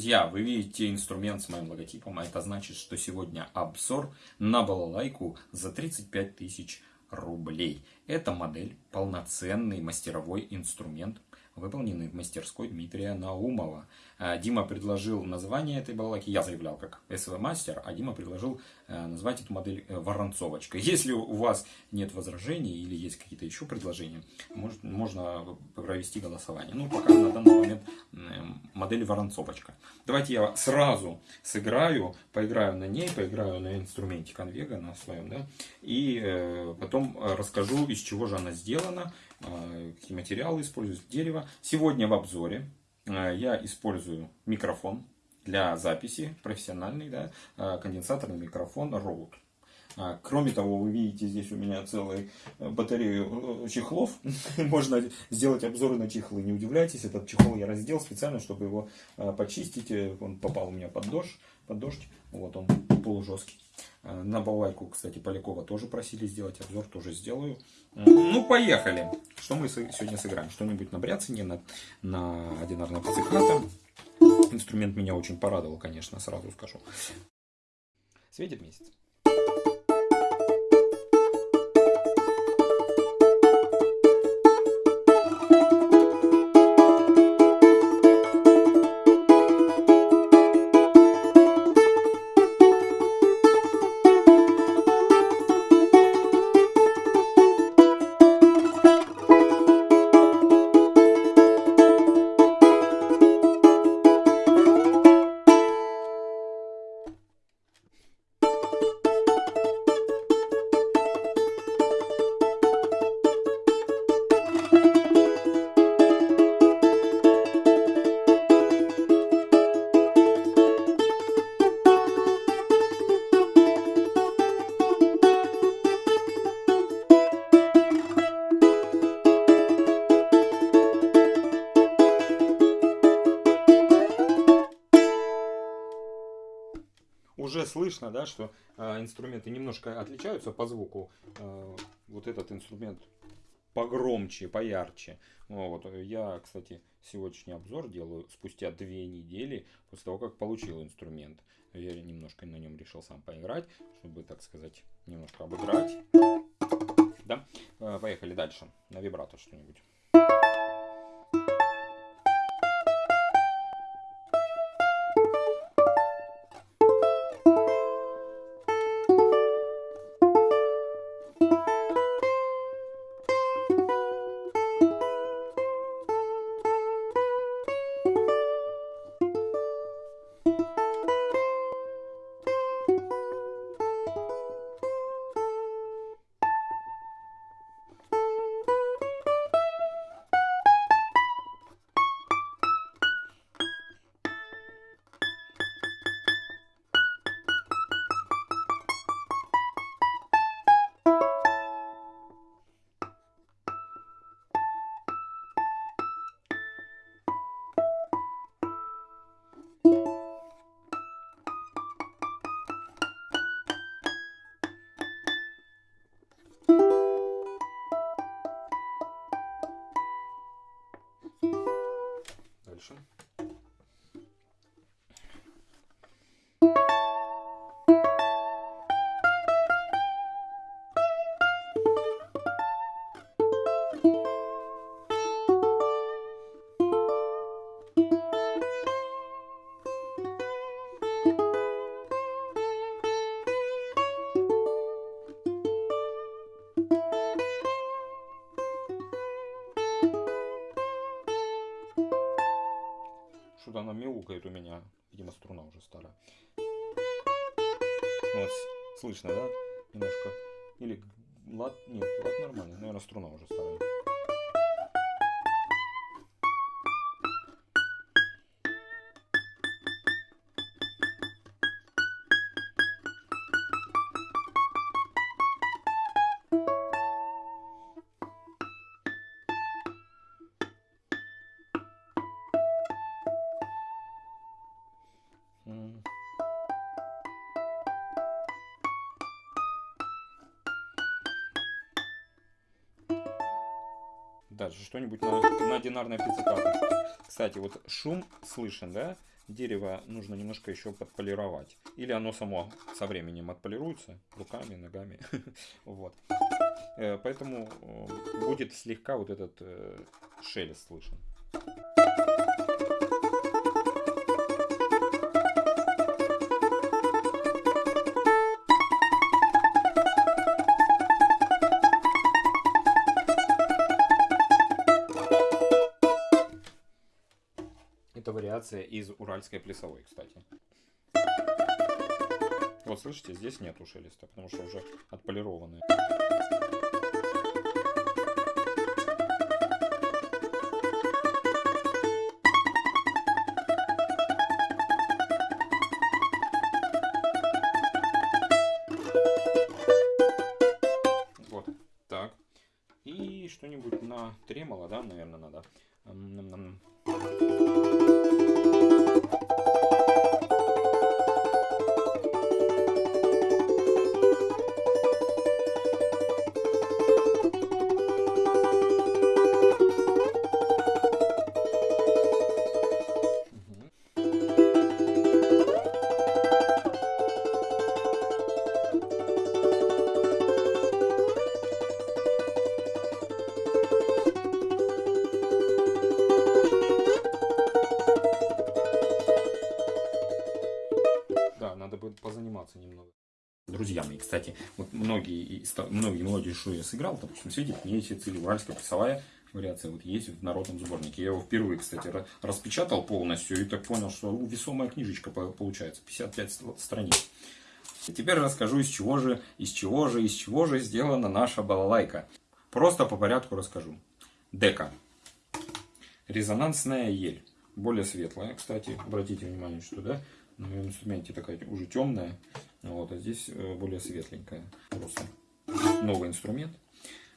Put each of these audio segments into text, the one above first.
Друзья, вы видите инструмент с моим логотипом, а это значит, что сегодня обзор на балалайку за 35 тысяч рублей. Это модель, полноценный мастеровой инструмент, выполненный в мастерской Дмитрия Наумова. А, Дима предложил название этой балалайки, я заявлял как СВ Мастер, а Дима предложил э, назвать эту модель э, Воронцовочка. Если у вас нет возражений или есть какие-то еще предложения, может, можно провести голосование. Ну, пока на данный момент модель Воронцовочка. Давайте я сразу сыграю, поиграю на ней, поиграю на инструменте конвега, на своем, да, и э, потом расскажу, из чего же она сделана, какие материалы используют, дерево. Сегодня в обзоре я использую микрофон для записи, профессиональный, да, э, конденсаторный микрофон Rode. А, кроме того, вы видите здесь у меня целую э, батарею э, чехлов. Можно сделать обзоры на чехлы. Не удивляйтесь, этот чехол я раздел специально, чтобы его э, почистить. Он попал у меня под дождь. Под дождь. Вот он полужесткий. На балайку, кстати, Полякова тоже просили сделать обзор, тоже сделаю. Ну, поехали. Что мы сегодня сыграем? Что-нибудь на бряцине, на, на одинарной пицциката. Инструмент меня очень порадовал, конечно, сразу скажу. Светит месяц. Слышно, да, что э, инструменты немножко отличаются по звуку. Э, вот этот инструмент погромче, поярче. Вот. Я, кстати, сегодняшний обзор делаю спустя две недели после того, как получил инструмент. Я немножко на нем решил сам поиграть, чтобы, так сказать, немножко обыграть. Да? Э, поехали дальше. На вибрато что-нибудь. Что-то она мяукает у меня. Видимо, струна уже старая. Вот, слышно, да? Немножко. Или лад... Нет, лад нормальный. Наверное, струна уже старая. Дальше что-нибудь на, на динарной пицциката. Кстати, вот шум слышен, да? дерево нужно немножко еще подполировать. Или оно само со временем отполируется руками, ногами. Вот. Э, поэтому э, будет слегка вот этот э, шелест слышен. Вариация из уральской плясовой, кстати. Вот слышите, здесь нету шелеста, потому что уже отполированные. Вот так. И что-нибудь на тремоло, да, наверное, надо. Кстати, вот многие, многие мелодии, что я сыграл, допустим, светит, мне цели уральская плясовая вариация вот есть в народном сборнике. Я его впервые, кстати, распечатал полностью и так понял, что весомая книжечка получается, 55 страниц. теперь расскажу, из чего же, из чего же, из чего же сделана наша балалайка. Просто по порядку расскажу. Дека. Резонансная ель. Более светлая, кстати, обратите внимание, что да, на моем инструменте такая уже темная, вот, а здесь э, более светленькая. Просто новый инструмент.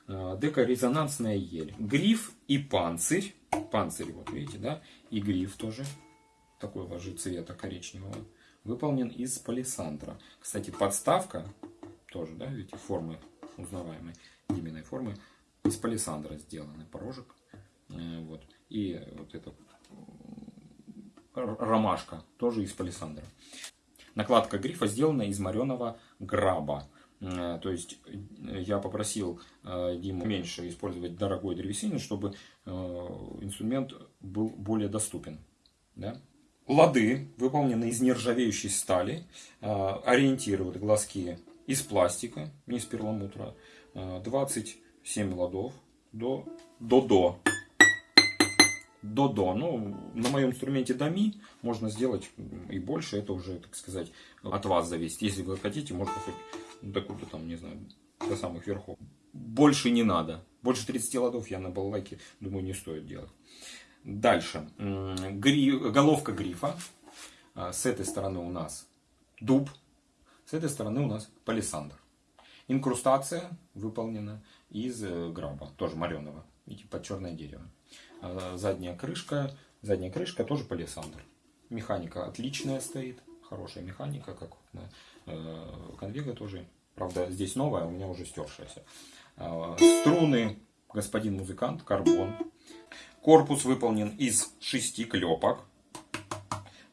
А, дека резонансная ель. Гриф и панцирь. Панцирь, вот видите, да? И гриф тоже. Такого же цвета коричневого. Выполнен из палисандра. Кстати, подставка тоже, да, видите, формы узнаваемой, именной формы. Из палисандра сделаны порожек. Э, вот. И вот это ромашка, тоже из палисандра. Накладка грифа сделана из мореного граба. Э, то есть э, я попросил э, Диму меньше использовать дорогой древесины, чтобы инструмент был более доступен. Да? Лады выполнены из нержавеющей стали, ориентируют глазки из пластика, не из перламутра. 27 ладов до до до до-до. Ну, на моем инструменте до ми можно сделать и больше. Это уже, так сказать, от вас зависит. Если вы хотите, можно хоть до куда там, не знаю, до самых верхов. Больше не надо. Больше 30 ладов я на балалайке, думаю, не стоит делать. Дальше. Гри... Головка грифа. А, с этой стороны у нас дуб. С этой стороны у нас палисандр. Инкрустация выполнена из э, граба, тоже мореного. Видите, под черное дерево. А, задняя крышка. Задняя крышка тоже палисандр. Механика отличная стоит. Хорошая механика, как на э, конвега тоже. Правда, здесь новая, у меня уже стершаяся. А, струны, господин музыкант, карбон. Корпус выполнен из шести клепок.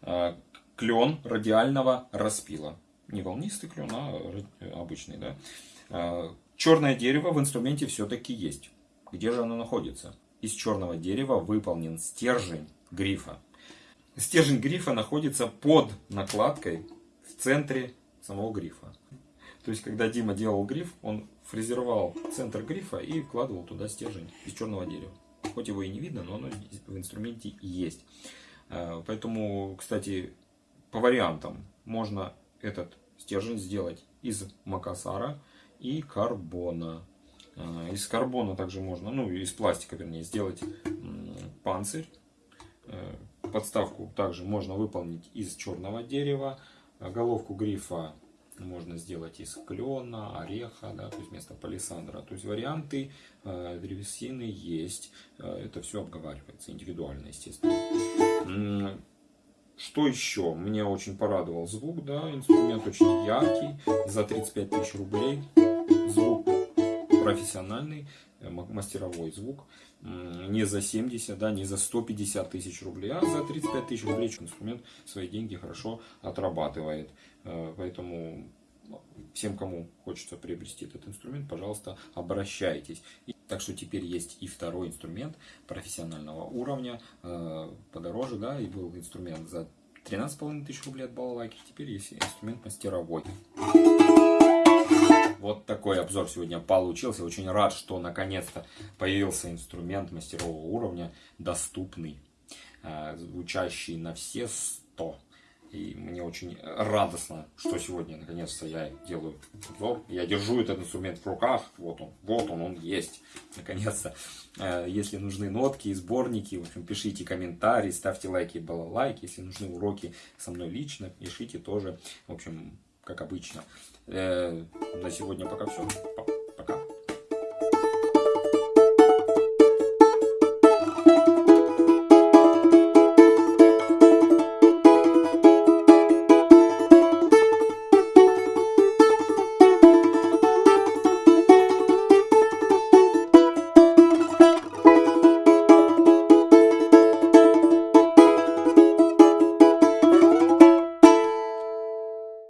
А, клен радиального распила. Не волнистый клен, а обычный. Да? Черное дерево в инструменте все-таки есть. Где же оно находится? Из черного дерева выполнен стержень грифа. Стержень грифа находится под накладкой в центре самого грифа. То есть, когда Дима делал гриф, он фрезеровал центр грифа и вкладывал туда стержень из черного дерева. Хоть его и не видно, но оно в инструменте есть. А, поэтому, кстати, по вариантам можно этот стержень сделать из макасара и карбона. А, из карбона также можно, ну из пластика вернее, сделать панцирь. Э, подставку также можно выполнить из черного дерева. А головку грифа можно сделать из клена, ореха, да, то есть вместо палисандра. То есть варианты э, древесины есть. Э, это все обговаривается индивидуально, естественно. Что еще? Меня очень порадовал звук, да, инструмент очень яркий, за 35 тысяч рублей. Профессиональный. э, мастеровой звук. Не за 70, да, не за 150 тысяч рублей, а за 35 тысяч рублей инструмент свои деньги хорошо отрабатывает. Э, поэтому всем, кому хочется приобрести этот инструмент, пожалуйста, обращайтесь. Так что теперь есть и второй инструмент профессионального уровня, э, подороже, да, и был инструмент за 13,5 тысяч рублей от балалайки, теперь есть инструмент мастеровой. Вот такой обзор сегодня получился. Очень рад, что наконец-то появился инструмент мастерового уровня, доступный, э, звучащий на все 100 и мне очень радостно, что сегодня наконец-то я делаю обзор. Я держу этот инструмент в руках. Вот он, вот он, он есть. Наконец-то. Э, если нужны нотки и сборники, в общем, пишите комментарии, ставьте лайки и балалайки. Если нужны уроки со мной лично, пишите тоже. В общем, как обычно. Э, на сегодня пока все. Пока.